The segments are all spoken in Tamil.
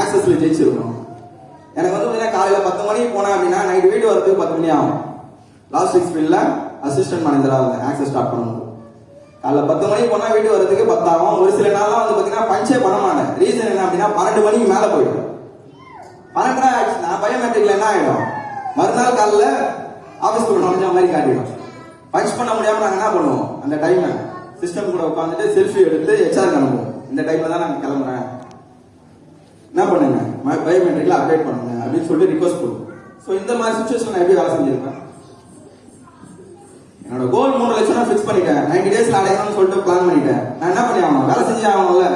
ஆக்சஸ்ல ஜெயிச்சிருக்கணும் எனக்கு வந்து பார்த்தீங்கன்னா காலையில் பத்து மணிக்கு போனேன் அப்படின்னா நைட் வீட்டு வரதுக்கு பத்து மணி ஆகும். லாஸ்ட் சிக்ஸ் ஃபீல்ட்ல அசிஸ்டன்ட் மேனேஜரா இருந்தேன். ஆக்சஸ் ஸ்டார்ட் பண்ணுவோம் காலைல பத்து மணிக்கு போனா வீடு வரதுக்கு பத்தாகும். ஒரு சில நாள்லாம் வந்து பார்த்தீங்கன்னா பஞ்சே பண்ண மாட்டேன். ரீசன் என்ன அப்படின்னா பன்னெண்டு மணிக்கு மேலே போயிடும் பன்னெண்டரை ஆச்சுன்னா பயோமெட்ரிக்ல என்ன ஆயிடும்? மறுநாள் காலைல கூட நுழைஞ்ச மாதிரி காட்டிடும். பஞ்ச் பண்ண முடியாம நாங்க என்ன பண்ணுவோம்? அந்த டைமை சிஸ்டம் கூட உட்காந்துட்டு செல்ஃபி எடுத்து ஹெச்ஆர் அனுப்புவோம். இந்த டைம்ல தான் நாங்கள் கிளம்புறேன். என்ன பண்ணுங்க? பயோமெட்ரிக்ல அப்டேட் பண்ணுங்க அப்படின்னு சொல்லிட்டு ரிக்வஸ்ட் பண்ணுவோம் ஸோ இந்த மாதிரி சுச்சுவேஷன் நான் எப்படி வேலை செஞ்சிருக்கேன் என்னோட கோல் மூணு லட்சம் நான் ஃபிக்ஸ் பண்ணிட்டேன். நைன்டி டேஸ்ல அடையணும்னு சொல்லிட்டு பிளான் பண்ணிட்டேன். நான் என்ன பண்ணி ஆகணும்? வேலை செஞ்சு ஆகணும்ல.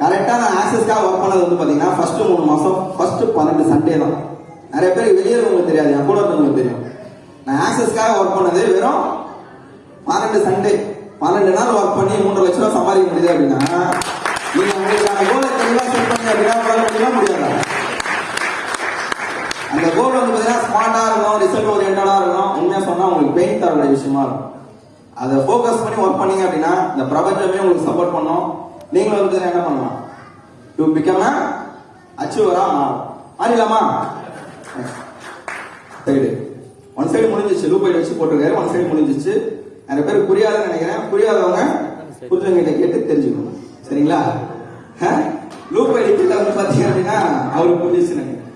கரெக்டாக நான் ஆக்சஸ்க்காக ஒர்க் பண்ணது வந்து பார்த்தீங்கன்னா ஃபர்ஸ்ட் மூணு மாதம் ஃபர்ஸ்ட் பன்னெண்டு சண்டே தான். நிறைய பேர் வெளியே உங்களுக்கு தெரியாது. என் கூட இருந்தவங்களுக்கு தெரியும். நான் ஆக்சஸ்க்காக ஒர்க் பண்ணது வெறும் பன்னெண்டு சண்டே பன்னெண்டு நாள் ஒர்க் பண்ணி மூன்று லட்சம் சம்பாதிக்க முடியுது அப்படின்னா நீங்கள் உங்களுக்கான முடியுமா முடியாதா? அந்த கோல் வந்து பார்த்தீங்கன்னா ஸ்மார்ட்டா இருக்கும் ரிசல்ட் ஓரியன்டா இருக்கும் உண்மையா சொன்னா உங்களுக்கு பெயின் தரக்கூடிய விஷயமா இருக்கும். அதை ஃபோக்கஸ் பண்ணி ஒர்க் பண்ணீங்க அப்படின்னா இந்த பிரபஞ்சமே உங்களுக்கு சப்போர்ட் பண்ணும். நீங்களும் வந்து என்ன பண்ணலாம்? டு பிகம் அச்சீவரா மாறும். மாறிடலாமா? சைடு ஒன் சைடு முடிஞ்சிச்சு லூப் வச்சு போட்டிருக்காரு. ஒன் சைடு முடிஞ்சிச்சு நிறைய பேர் புரியாதுன்னு நினைக்கிறேன். புரியாதவங்க புரிஞ்சவங்கிட்ட கேட்டு தெரிஞ்சுக்கணும் சரிங்களா? லூப் ஐடி வந்து பாத்தீங்க அப்படின்னா அவருக்கு புரிஞ்சிச்சு நினைக்கிறேன்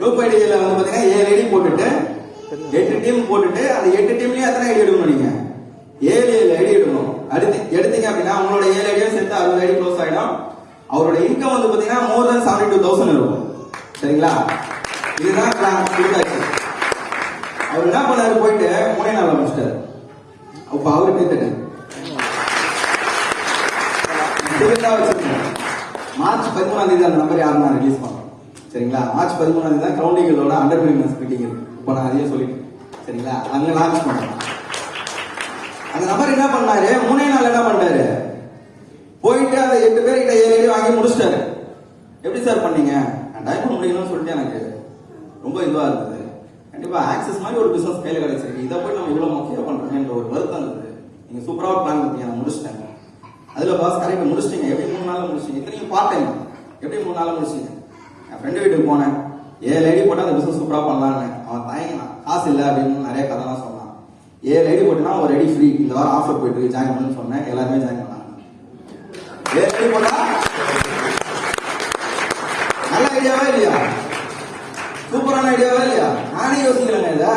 லூப் ஐடியில வந்து பாத்தீங்கன்னா ஏழு ஐடி போட்டுட்டு எட்டு டீம் போட்டுட்டு அந்த எட்டு டீம்லயும் எத்தனை ஐடி எடுக்கணும் நீங்க? ஏழு ஏழு ஐடி எடுக்கணும். அடுத்து எடுத்தீங்க அப்படின்னா உங்களோட ஏழு ஐடியும் சேர்த்து அறுபது ஐடி க்ளோஸ் ஆயிடும். அவரோட இன்கம் வந்து பாத்தீங்கன்னா more than seventy two thousand இருக்கும். சரிங்களா? இதுதான் பிளான் கொடுத்தாச்சு அவர் என்ன பண்ணாரு? போயிட்டு மூணே நாள் முடிச்சிட்டாரு அப்ப அவரு கேட்டுட்டு மார்ச் பதிமூணாம் தேதி அந்த நம்பர் யாரும் நான் ரிலீஸ் பண்ணோம் சரிங்களா? மார்ச் பதிமூணாம் தேதி தான் கவுண்டிங்களோட அண்டர் பிரிமினஸ் மீட்டிங் இருக்கு. இப்போ நான் அதையே சொல்லிட்டேன். சரிங்களா? அங்க லான்ச் பண்ணுறேன் அந்த நபர் என்ன பண்ணாரு? மூணே நாள் என்ன பண்ணாரு போயிட்டு அந்த எட்டு பேர் கிட்ட ஏழு வாங்கி முடிச்சிட்டாரு. எப்படி சார் பண்ணீங்க? நான் டைம் முடியணும்னு சொல்லிட்டு எனக்கு. ரொம்ப இதுவா இருந்தது. கண்டிப்பா ஆக்சஸ் மாதிரி ஒரு பிசினஸ் கையில் கிடைச்சிருக்கு. இதை போய் நம்ம இவ்வளவு முக்கியம் பண்றோமேன்ற ஒரு வருத்தம் இருந்தது நீங்க சூப்பரா பிளான் பண்ணீங்க நான் முடிச்சிட்டேன். அதுல பாஸ் கரெக்ட் முடிச்சிட்டீங்க. எப்படி மூணு நாள் முடிச்சிங்க இத்தனையும் பார்ட் டைம் எப்படி மூணு நாள்ல முடிச்சிங்க என் ஃப்ரெண்டு வீட்டுக்கு போனேன். ஏழு ஐடி போட்டால் அந்த பிசினஸ் சூப்பரா பண்ணலான்னு அவன் தயங்கினான் காசு இல்லை அப்படின்னு நிறைய கதைலாம் சொன்னான். ஏழு ஐடி போட்டுனா ஒரு ஐடி ஃப்ரீ இந்த வாரம் ஆஃபர் போயிட்டு ஜாயின் பண்ணுன்னு சொன்னேன். எல்லாருமே ஜாயின் பண்ணாங்க. ஏழு ஐடி போட்டா நல்ல ஐடியாவா இல்லையா? சூப்பரான ஐடியாவா இல்லையா? நானே யோசிக்கிறேங்க இல்லை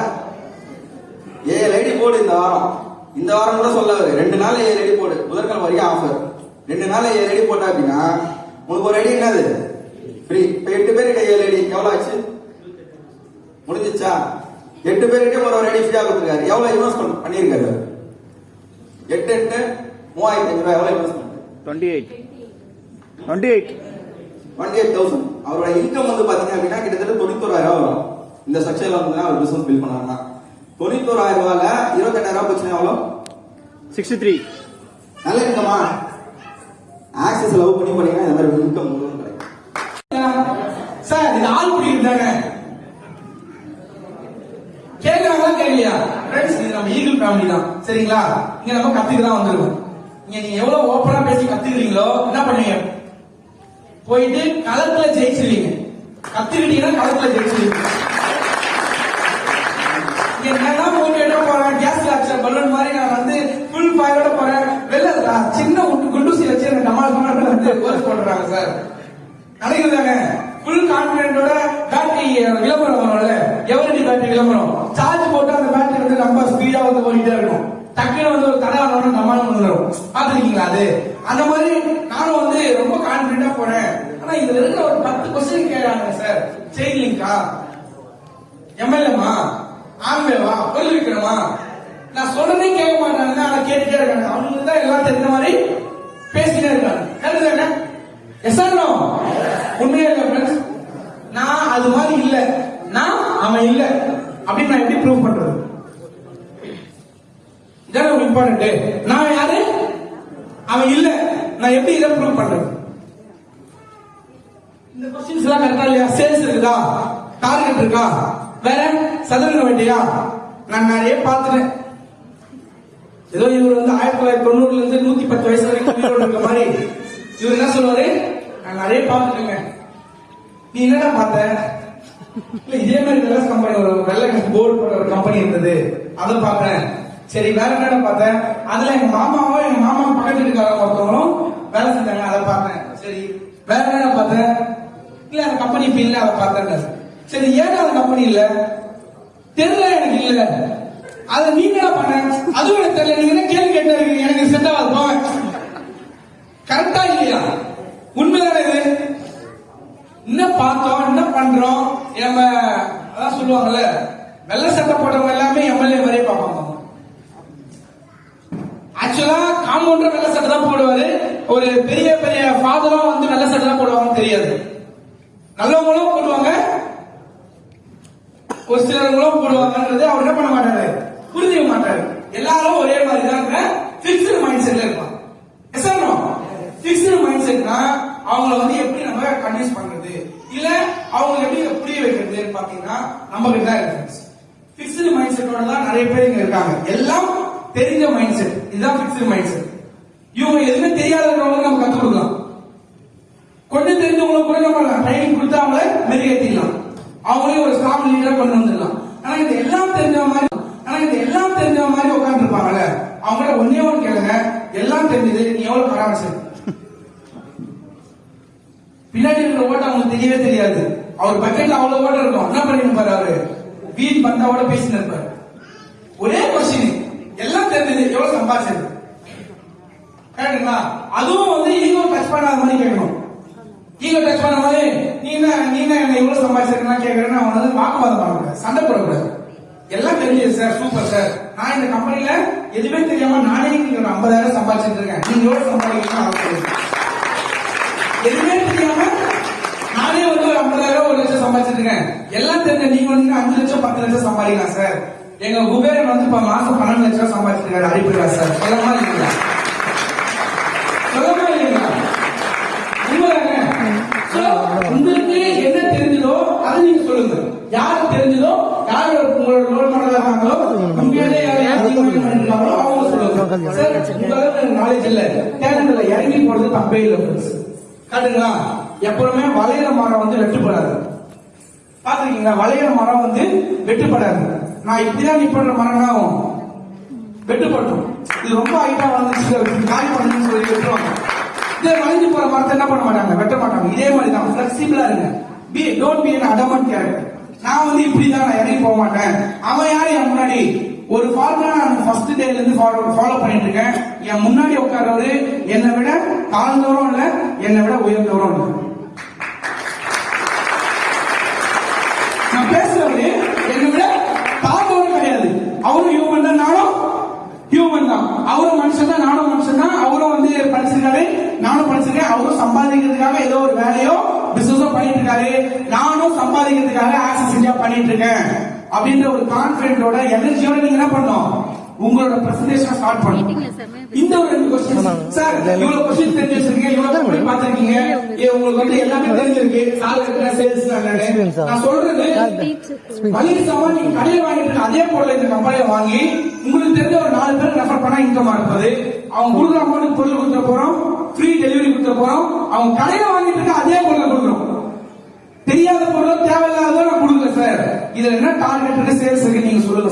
ஏழு ஐடி போடு இந்த வாரம். இந்த வாரம் கூட சொல்ல அவரு. ரெண்டு நாள் ஐடி போடு. முதற்கால வரைக்கும் ஆஃபர் ரெண்டு நாள் ஐடி போட்டா அப்படின்னா உனக்கு ஒரு ஐடி என்னது? ஃப்ரீ இப்ப எட்டு பேர்கிட்ட ஏழு ஐடி எவ்வளவு ஆச்சு? முடிஞ்சிச்சா? எட்டு பேர்கிட்ட ஒரு ஒரு ஐடி ஃப்ரீயா கொடுத்துருக்காரு. எவ்வளவு இன்வெஸ்ட்மெண்ட் பண்ணியிருக்காரு? எட்டு எட்டு மூவாயிரத்தி ஐநூறு ரூபாய் எவ்வளவு investment twenty eight twenty eight twenty eight thousand அவரோட இன்கம் வந்து பாத்தீங்க அப்படின்னா கிட்டத்தட்ட தொண்ணூத்தோராயிரம் வரும். இந்த ஸ்ட்ரக்சர்ல வந்து அவர் பிசினஸ் பில் பண்ணாருன்னா. தொண்ணூத்தோராயிரம் ரூபாயில இருபத்தெட்டாயிரம் ரூபாய் எவ்வளோ? Sixty three. நல்ல இன்கமா ஆக்சஸ் லவ் பண்ணி பண்ணீங்கன்னா இந்த மாதிரி இன்கம் முழுவதும் கிடைக்கும். சார் இது ஆள் பிடிக்கிறது தானே கேட்கறாங்களா கேட்கலையா ஃப்ரெண்ட்ஸ் இது நம்ம ஈகிள் ஃபேமிலி தான். சரிங்களா? இங்க நம்ம கத்துக்க தான் வந்திருக்கோம் இங்க நீங்க எவ்வளவு ஓப்பனா பேசி கத்துக்கிறீங்களோ என்ன பண்ணுவீங்க? போயிட்டு களத்துல ஜெயிச்சிருவீங்க. கத்துக்கிட்டீங்கன்னா களத்துல ஜெயிச்சிருவீங்க. பலூன் மாதிரி நான் வந்து ஃபுல் ஃபயரோட போறேன். வெளில சின்ன குண்டூசி வச்சு எனக்கு டமால் டமால் வந்து போஸ்ட் பண்றாங்க சார் நடக்குதாங்க ஃபுல் கான்பிடென்ட்டோட பேட்டரி விளம்பரம் வரும்ல. எவரடி பேட்டரி விளம்பரம்? சார்ஜ் போட்டு அந்த பேட்டரி வந்து ரொம்ப ஸ்பீடா வந்து ஓடிட்டே இருக்கும். டக்குன்னு வந்து ஒரு தடை ஆனோட நம்மளால வந்துடும் பாத்துருக்கீங்களா அது? அந்த மாதிரி நானும் வந்து ரொம்ப கான்பிடண்டா போனேன் ஆனா இதுல இருக்கிற ஒரு பத்து கொஸ்டின் கேட்கறாங்க சார் செயின் எம்எல்ஏமா ஆம்பேவா பொருள் விற்கிறமா நான் சொன்னதே கேட்க மாட்டாங்க ஆனா கேட்டுட்டே இருக்காங்க அவங்களுக்கு தான் எல்லாம் தெரிஞ்ச மாதிரி பேசிட்டே இருக்காங்க. கருதுதாங்க எஸ் ஆர் உண்மையா இல்ல ஃப்ரெண்ட்ஸ் நான் அது மாதிரி இல்ல. நான் அவன் இல்ல. அப்படின்னு நான் எப்படி ப்ரூவ் பண்றது? இதான் இம்பார்ட்டன்ட் நான் யாரு? அவன் இல்ல. நான் எப்படி இதை ப்ரூவ் பண்றது? இந்த கொஸ்டின்ஸ் எல்லாம் கரெக்டா இல்லையா? சேல்ஸ் இருக்குதா? டார்கெட் இருக்கா? வேற சதுரங்க வேண்டியா? நான் நிறைய பார்த்துட்டேன். ஏதோ இவர் வந்து ஆயிரத்தி தொள்ளாயிரத்தி தொண்ணூறுல இருந்து நூத்தி பத்து வயசு வரைக்கும் இருக்க மாதிரி இவர் என்ன சொல்லுவாரு? நான் நிறைய பார்த்துட்டேங்க நீ என்னடா பார்த்த? இல்ல இதே மாதிரி வெள்ளை கம்பெனி ஒரு வெள்ளை போர்டு போட்ட ஒரு கம்பெனி இருந்தது. அதை பார்த்தேன். சரி வேற என்னடா பார்த்தேன் அதுல எங்க மாமாவும் எங்க மாமா பக்கத்து வீட்டுக்காரங்க ஒருத்தவங்களும் வேலை செஞ்சாங்க அதை பார்த்தேன். சரி வேற என்னடா பார்த்தேன் இல்ல அந்த கம்பெனி இப்ப இல்ல அதை பார்த்தேன். சரி ஏன் அந்த கம்பெனி இல்ல? தெரியல எனக்கு இல்ல. அதை நீங்க என்ன பண்ண? அதுவும் எனக்கு தெரியல. நீங்க என்ன கேள்வி கேட்டா இருக்கீங்க? எனக்கு செட் ஆகாது. போங்க கரெக்டா இல்லையா? உண்மைதானே இது? என்ன பார்த்தோம்? என்ன பண்றோம்? நம்ம அதான் சொல்லுவாங்கல்ல வெள்ளை சட்டை போட்டவங்க எல்லாமே எம்எல்ஏ மாதிரியே பார்ப்பாங்க. ஆக்சுவலா காம்பவுண்டர் வெள்ளை சட்டை தான் போடுவாரு. ஒரு பெரிய பெரிய ஃபாதரும் வந்து வெள்ளை சட்டை தான் போடுவாங்கன்னு தெரியாது. நல்லவங்களும் போடுவாங்க. ஒரு சிலவங்களும் போடுவாங்கன்றது அவர் என்ன பண்ண மாட்டாரு? புரிஞ்சுக்க மாட்டாரு. எல்லாரும் ஒரே மாதிரி தான் பிக்ஸ்டு மைண்ட் செட்ல இருப்பாங்க. எஸ் பிக்ஸ்டு மைண்ட் செட்னா அவங்கள வந்து எப்படி நம்ம கன்வின்ஸ் பண்றது? இல்ல அவங்க எப்படி புரிய வைக்கிறது பாத்தீங்கன்னா நம்ம கிட்ட தான் இருக்கு. பிக்ஸ்டு மைண்ட் செட்டோட தான் நிறைய பேர் இங்க இருக்காங்க. எல்லாம் தெரிஞ்ச மைண்ட் செட் இதுதான் பிக்ஸ்டு மைண்ட் செட் இவங்க எதுவுமே தெரியாதவங்களுக்கு நம்ம கத்துக் கொடுக்கலாம். கொஞ்சம் தெரிஞ்சவங்களுக்கு கூட நம்ம ட்ரைனிங் கொடுத்து அவங்கள மெருகேற்றிக்கலாம் அவங்களையும் ஒரு ஸ்டாஃப் லீடரா கொண்டு வந்து ஆனா இது எல்லாம் தெரிஞ்ச மாதிரி ஆனா இது எல்லாம் தெரிஞ்ச மாதிரி உட்கார்ந்து இருப்பாங்கல்ல அவங்கள ஒன்னே ஒன்று கேளுங்க எல்லாம் தெரிஞ்சது நீ எவ்வளவு பராமரிச்சு பின்னாடி இருக்கிற ஓட்ட அவங்களுக்கு தெரியவே தெரியாது. அவர் பக்கெட்ல அவ்வளவு ஓட்ட இருக்கும். என்ன பண்ணிருப்பாரு அவரு? வீண் பந்தாவோட பேசிட்டு இருப்பாரு. ஒரே கொஸ்டின் எல்லாம் தெரிஞ்சது. எவ்வளவு சம்பாதிச்சது? கரெக்டுங்களா அதுவும் வந்து ஈகோ டச் பண்ணாத மாதிரி கேட்கணும். ஈகோ டச் பண்ண மாதிரி நீ என்ன நீ என்ன என்ன இவ்வளவு சம்பாதிச்சிருக்கா கேட்கறேன்னு அவன் வந்து வாக்குவாதம் பண்ணக்கூடாது. சண்டை போடக்கூடாது. எல்லாம் தெரிஞ்சது சார் சூப்பர் சார் நான் இந்த கம்பெனில எதுவுமே தெரியாம நானே நீங்க ஒரு ஐம்பதாயிரம் சம்பாதிச்சிட்டு இருக்கேன். நீங்க எவ்வளவு சம்பாதிக்கணும் எதுவுமே தெரியாம ஒரு ஐம்பதாயிரம் ஒரு லட்சம் சம்பாதிச்சிட்டு இருக்கேன் எல்லாம் தெரிஞ்ச நீங்க வந்து அஞ்சு லட்சம் பத்து லட்சம் சம்பாதிக்கலாம் சார் எங்க குபேரன் வந்து இப்ப மாசம் பன்னெண்டு லட்சம் சம்பாதிச்சிட்டு இருக்காரு சார் சொல்லமா இல்லைங்களா? சொல்லமா இல்லைங்களா? உங்களுக்கு என்ன தெரிஞ்சதோ அதை நீங்க சொல்லுங்க. யார் தெரிஞ்சதோ யார் உங்களோட ரோல் மாடலா இருக்காங்களோ உண்மையிலே யார் யார் அவங்க சொல்லுங்க. சார் உங்களுக்கு நாலேஜ் இல்ல. டேலண்ட் இல்ல இறங்கி போறது தப்பே இல்லை காட்டுங்களா? எப்பவுமே வளையிற மரம் வந்து வெட்டுப்படாது. பாத்துருக்கீங்களா வளையிற மரம் வந்து வெட்டுப்படாது. நான் இப்படிதான் நிப்பண்ற மரம் ஆகும் வெட்டுப்பட்டோம். இது ரொம்ப ஹைட்டா வந்துச்சு காய் பண்ணுன்னு சொல்லி வெட்டுவாங்க. இதே வளைஞ்சு போற மரத்தை என்ன பண்ண மாட்டாங்க? வெட்ட மாட்டாங்க. இதே மாதிரி தான் பிளெக்சிபிளா இருங்க. Be don't be an adamant character நான் வந்து இப்படி தான் நான் இறங்கி போக மாட்டேன். அவன் யாரு? என் முன்னாடி ஒரு ஃபார்முலா நான் ஃபர்ஸ்ட் டேல இருந்து ஃபாலோ ஃபாலோ பண்ணிட்டு இருக்கேன். என் முன்னாடி உட்கார்றவரு என்னை விட தாழ்ந்தவரும் இல்ல என்னை விட உயர்ந்தவரும் இல்ல. நான் பேசுறவரு என்னை விட தாழ்ந்தவரும் கிடையாது. அவரும் ஹியூமன் தான் நானும் ஹியூமன் தான். அவரும் மனுஷன் தான் நானும் மனுஷன் தான். அவரும் வந்து படிச்சிருக்காரு நானும் படிச்சிருக்கேன். அவரும் சம்பாதிக்கிறதுக்காக ஏதோ ஒரு வேலையோ பிசினஸோ பண்ணிட்டு இருக்காரு. நானும் சம்பாதிக்கிறதுக்காக ஆசை செஞ்சா பண்ணிட்டு இருக்கேன். அப்படின்ற ஒரு கான்பிடென்ட்டோட எனர்ஜியோட நீங்க என்ன பண்ணணும்? உங்களோட பிரசன்டேஷன் ஸ்டார்ட் பண்ணணும். இந்த ஒரு ரெண்டு கொஸ்டின் சார் இவ்வளவு கொஸ்டின் தெரிஞ்சு வச்சிருக்கீங்க இவ்வளவு கம்பெனி பாத்திருக்கீங்க ஏ, உங்களுக்கு வந்து எல்லாமே தெரிஞ்சிருக்கு. சார் இருக்கிற சேல்ஸ் நான் சொல்றது மளிகை நீங்க கடையில வாங்கிட்டு அதே பொருள் இந்த கம்பெனில வாங்கி உங்களுக்கு தெரிஞ்ச ஒரு நாலு பேர் ரெஃபர் பண்ணா இன்கம் இருப்பது. அவங்க கொடுக்குற அமௌண்ட் பொருள் கொடுத்துட போறோம். ஃப்ரீ டெலிவரி கொடுத்துட போறோம். அவங்க கடையில வாங்கிட்டு இருக்க அதே பொருளை கொடுக்குறோம். தெரியாத பொருளோ தேவையில்லாத நான் சார். இதுல என்ன டார்கெட் சேல்ஸ் இருக்கு நீங்க சொல்லுங்க